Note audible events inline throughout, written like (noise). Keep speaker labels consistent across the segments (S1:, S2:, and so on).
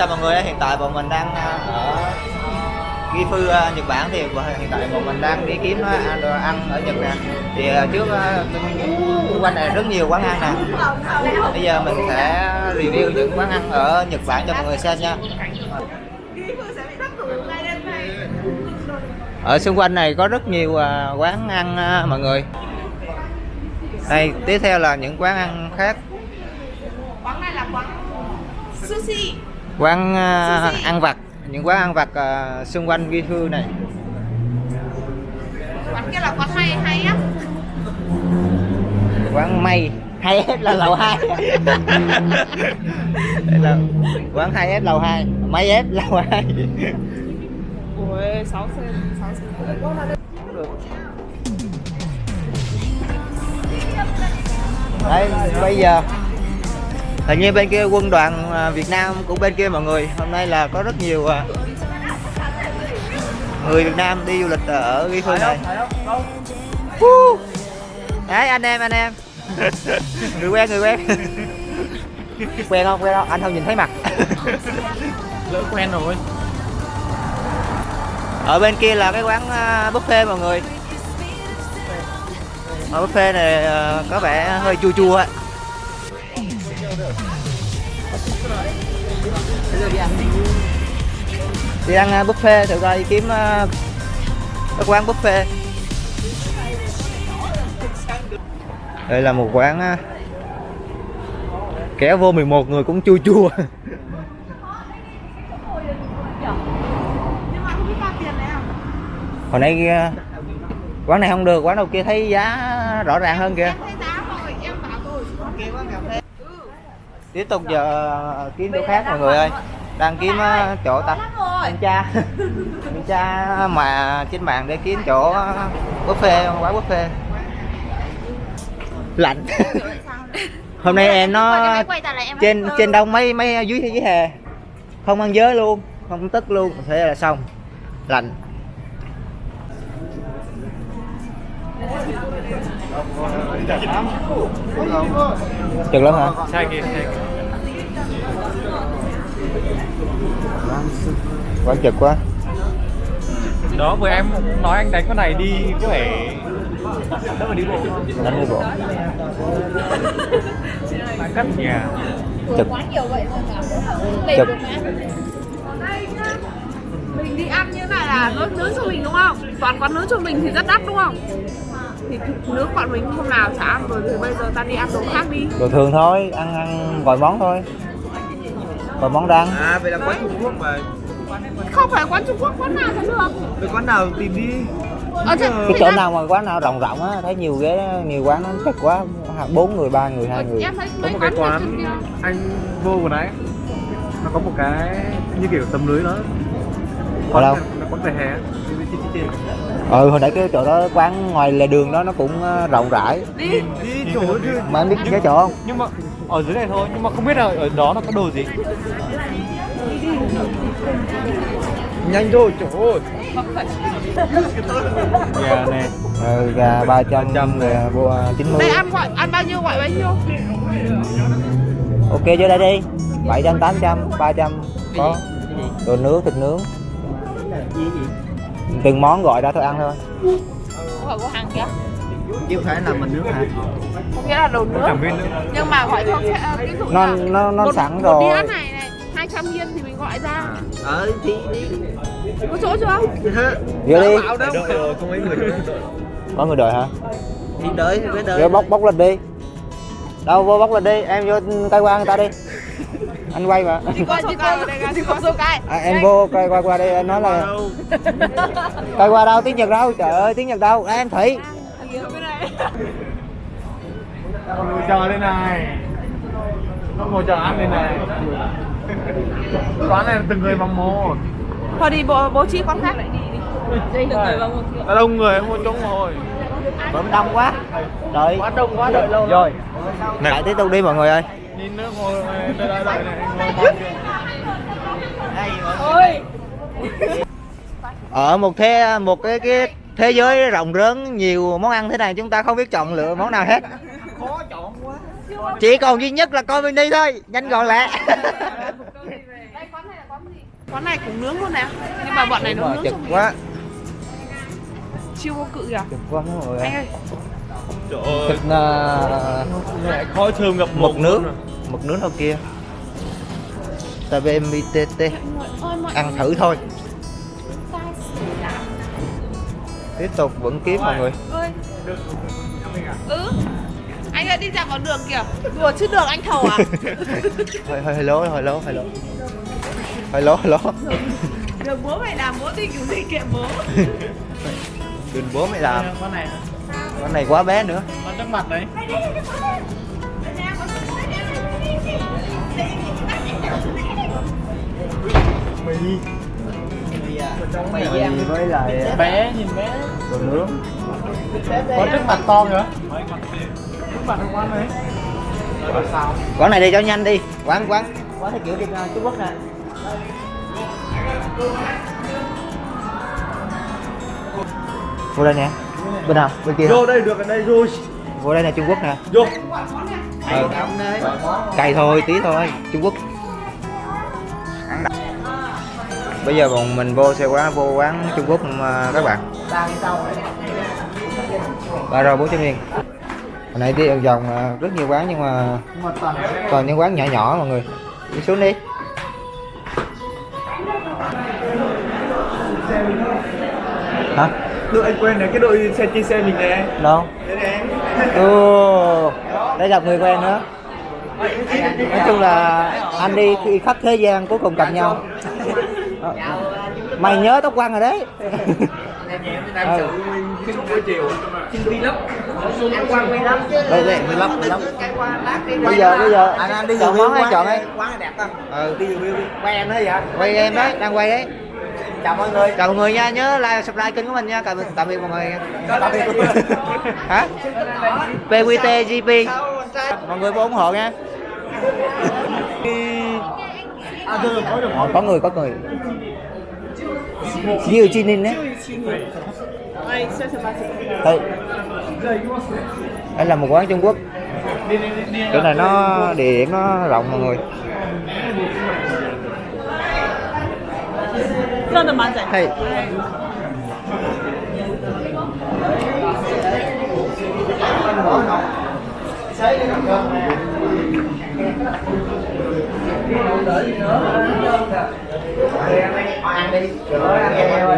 S1: chào mọi người hiện tại bọn mình đang ờ, ở Gifu ờ, Nhật Bản thì hiện tại bọn mình đang đi kiếm ờ, ăn, đồ ăn ở Nhật nè. Thì trước xung quanh này rất nhiều quán ăn nè. Bây giờ mình sẽ review những quán ăn ở Nhật Bản cho mọi người xem nha. Ở xung quanh này có rất nhiều quán ăn mọi người. Đây tiếp theo là những quán ăn khác.
S2: Quán này là quán sushi
S1: quán à, ăn vặt những quán ăn vặt à, xung quanh Gifu này.
S2: Quán kia là quán hay hay á?
S1: Quán may hay s là lầu 2 Đây là quán hay s lầu 2 may s lầu 2
S2: ôi sáu sen sáu sen
S1: Đấy, bây giờ hình như bên kia quân đoàn à, Việt Nam cũng bên kia mọi người hôm nay là có rất nhiều à, người Việt Nam đi du lịch ở Gifu này. Woo! đấy anh em anh em. (laughs) Người quen người quen. Quen không quen không? Anh không nhìn thấy mặt.
S3: Lỡ quen rồi.
S1: Ở bên kia là cái quán à, buffet mọi người. Ở buffet này có vẻ hơi chua chua ấy. Đi ăn. À, buffet thử coi kiếm à, cái quán buffet. Đây là một quán à, kéo vô 11 người cũng chua chua.
S2: À (laughs)
S1: hồi nãy à, quán này không được quán đầu kia thấy giá rõ ràng hơn kìa
S2: em thấy giá rồi em bảo rồi
S1: tiếp tục giờ kiếm chỗ khác mọi người ơi. đang kiếm ờ, chỗ ta anh cha anh cha mà trên mạng để kiếm chỗ ờ, buffet quán buffet. Lạnh. (laughs) Hôm nay em nó trên trên đông mấy mấy dưới dưới hè. Không ăn giới luôn không tức luôn. Thế là xong. Lạnh chừng lắm hả?
S3: Sai kìa sai kìa.
S1: quá chật quá.
S3: Đó vừa em nói anh đánh con này đi có vẻ đỡ mà đi bộ?
S1: Đánh đi bộ.
S3: Cắt nhà.
S1: Chật.
S2: Nhiều vậy
S1: chật.
S2: mình đi ăn như này là nó nướng cho mình đúng không? Toàn quán nướng cho mình thì rất đắt đúng không thì nướng bọn mình hôm nào chả ăn rồi thì bây giờ ta đi ăn đồ khác đi.
S1: Đồ thường thôi ăn ăn vài món thôi. Vài món đăng
S4: À vậy là quán Trung Quốc mà.
S2: Không phải quán Trung Quốc quán nào cũng được?
S4: Vậy quán nào tìm đi.
S2: Ở trên
S1: cái chỗ nào mà quán nào rộng rộng á thấy nhiều ghế nhiều quán nó chật quá bốn người ba người hai người.
S2: em thấy
S3: có
S2: mấy
S3: một cái
S2: quán
S3: quán anh vô vừa nãy nó có một cái như kiểu tấm lưới đó.
S1: Ở đâu?
S3: là quán về hè trên trên
S1: ừ hồi nãy cái chỗ đó quán ngoài lề đường đó nó cũng ờ, rộng rãi.
S2: Đi
S4: Đi chỗ chứ
S1: mà em biết cái chỗ không?
S3: Nhưng mà ở dưới này thôi nhưng mà không biết là ở đó nó có đồ gì.
S4: Nhanh thôi chỗ ơi
S3: nhà này.
S1: Ừ, gà ba trăm rồi vô chín mươi.
S2: Đây ăn gọi ăn bao nhiêu gọi bao nhiêu?
S1: Ok vô đây đi. bảy trăm tám trăm ba trăm. Có. Đồ nướng thịt nướng từng món gọi ra thôi ăn thôi.
S2: Gọi của hàng kia
S4: Chứ không phải là mình nước hả?
S2: Có nghĩa là đồ
S3: không
S2: nước. Nhưng mà gọi cho xe- ví dụ
S1: nó
S2: là
S1: nó nó
S2: một,
S1: sẵn
S2: một
S1: rồi.
S2: đĩa này này 200 yên thì mình gọi ra.
S4: Ờ thì đi
S2: có chỗ chưa
S1: vô đi.
S4: Bảo đâu. Đợi rồi không mấy người
S1: có người đợi hả?
S4: Thì đợi thì phải đợi.
S1: Bóc bóc lên đi. Đâu vô bóc lên đi. Em vô tay qua người ta đi anh quay mà
S2: chỉ có số cái chỉ có số cái
S1: à, em vô coi qua qua đây anh nói là (laughs) coi qua đâu tiếng nhật đâu? Trời ơi tiếng nhật đâu? À, em thủy.
S3: Ngồi chờ đây này. Nó ngồi chờ ăn đây này. Quán này từng người bằng một.
S2: Thôi đi bố, bố trí quán khác lại đi đi. Từng người vào một
S3: đông người không có chỗ ngồi
S1: bấm đông quá. Đợi.
S3: Quá đông quá đợi lâu
S1: rồi. lại tiếp tục đi mọi người ơi
S3: nhìn nữa ngồi đợi đợi đợi này. Ngồi
S2: ôi.
S1: Ở một thế một cái cái thế giới rộng lớn nhiều món ăn thế này chúng ta không biết chọn lựa món nào hết. Chỉ còn duy nhất là coi mini thôi nhanh gọn lẹ.
S2: Đây quán này cũng nướng luôn nè nhưng mà bọn này nó nướng
S1: chật
S2: mình
S1: quá.
S2: chiêu vô cự kìa.
S1: Chật quá
S2: anh ơi,
S1: thịt uh,
S3: mẹ khói thơm ngập
S1: mực nước. mực nước đâu kia?
S2: Mọi
S1: ăn thử thôi. Tiếp tục vẫn kiếm mọi người.
S2: Ơi ừ anh ơi đi dạo vào đường kìa. Đùa chứ đường anh thầu à?
S1: Hơi hơi hơi lố hơi lố hơi lố hơi lố hơi lố
S2: đường bố mày làm bố đi kiểu gì kệ bố.
S1: Đừng bố mày làm.
S3: Con này hả?
S1: Con này quá bé nữa.
S3: Con trước mặt đấy.
S1: mì với lại
S3: Bé nhìn bé.
S1: đồ nướng.
S3: Có trước mặt to nữa. Trước mặt quán đấy.
S1: Quán này đi cho nhanh đi. Quán quán. Quán theo kiểu đi Trung Quốc nè. Vô đây nè bên nào? Bên kia?
S3: Vô đây được ở đây rồi.
S1: vô đây nè Trung Quốc nè.
S3: Vô.
S1: ừ. cay thôi tí thôi Trung Quốc. Bây giờ bọn mình vô xe quán vô quán Trung Quốc mà các bạn. Ba rồi bốn trăm yên. Hồi nãy đi vòng vòng à, rất nhiều quán nhưng mà còn những quán nhỏ nhỏ mọi người. Đi xuống đi. Hả
S3: Đội anh quen này cái đội xe trên xe mình nè.
S1: đâu?
S3: Đây nè.
S1: Ồ, đây gặp người quen nữa. Nói chung là anh đi khi khắp thế gian cuối cùng gặp nhau. Mày nhớ tóc quăng rồi đấy. Ừ. bây giờ bây giờ.
S4: Anh anh đi
S1: chọn món hay chọn ấy?
S4: quán đẹp không?
S1: Ừ.
S4: Đi review đi. Quay em đấy vậy?
S1: Quay em đấy đang quay đấy
S4: chào mọi người.
S1: Chào mọi người nha nhớ like subscribe kênh của mình nha. Tạm tạm biệt mọi người
S4: tạm biệt
S1: hả? PQT GP mọi người vô ủng hộ nha.
S3: À, có
S1: có người có người. Diêu Chi Ninh đấy.
S2: Ôi, sao sao bà
S1: đây đây là một quán Trung Quốc. Chỗ này nó địa điểm nó rộng mọi người
S2: Rất là bán rẻ
S1: hay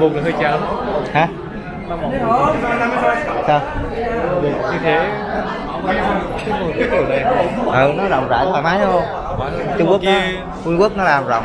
S3: Một là hơi chán.
S1: hả? Sao?
S3: Như thế. Cái kiểu này.
S1: ừ nó rộng rãi thoải mái đúng không? Trung Quốc nó, Trung Quốc nó làm rộng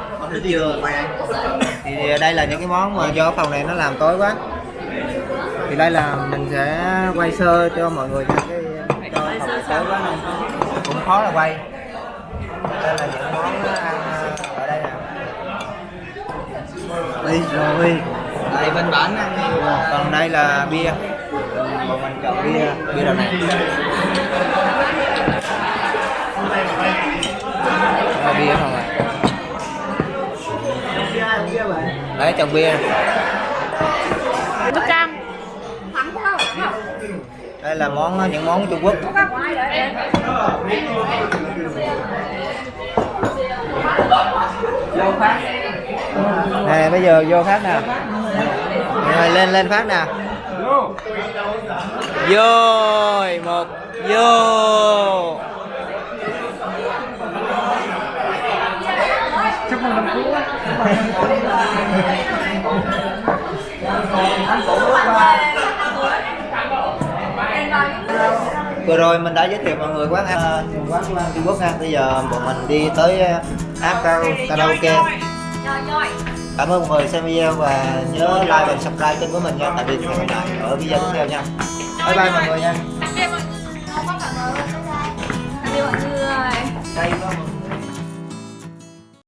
S4: vừa quay anh
S1: thì đây là những cái món mà do phòng này nó làm tối quá. Thì đây là mình sẽ quay sơ cho mọi người cái cho phòng này tối quá nên cũng khó là quay. Đây là những món ăn à, ở đây nè.
S4: Đi rồi. Đây bên bản ăn
S1: còn đây là bia. Bọn mình chọn bia bia đợt này. Bia không đấy chọn bia.
S2: Nước cam.
S1: Đây là món những món Trung Quốc. Nè bây giờ vô phát nè. Rồi lên lên phát nè. Vô. Một. Vô vừa rồi mình đã giới thiệu mọi người quán ăn ờ, quán ăn Trung Quốc nha bây giờ bọn mình đi tới ờ, app karaoke. Cảm ơn mọi người xem video và nhớ like và subscribe kênh của mình nha. Tạm biệt và hẹn gặp lại ở video tiếp theo nha. Bye bye mọi người nha. Đây mọi người.